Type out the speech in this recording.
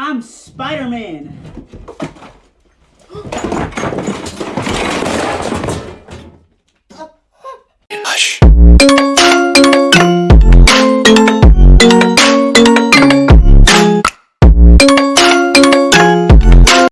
I'm Spider-Man. Hush.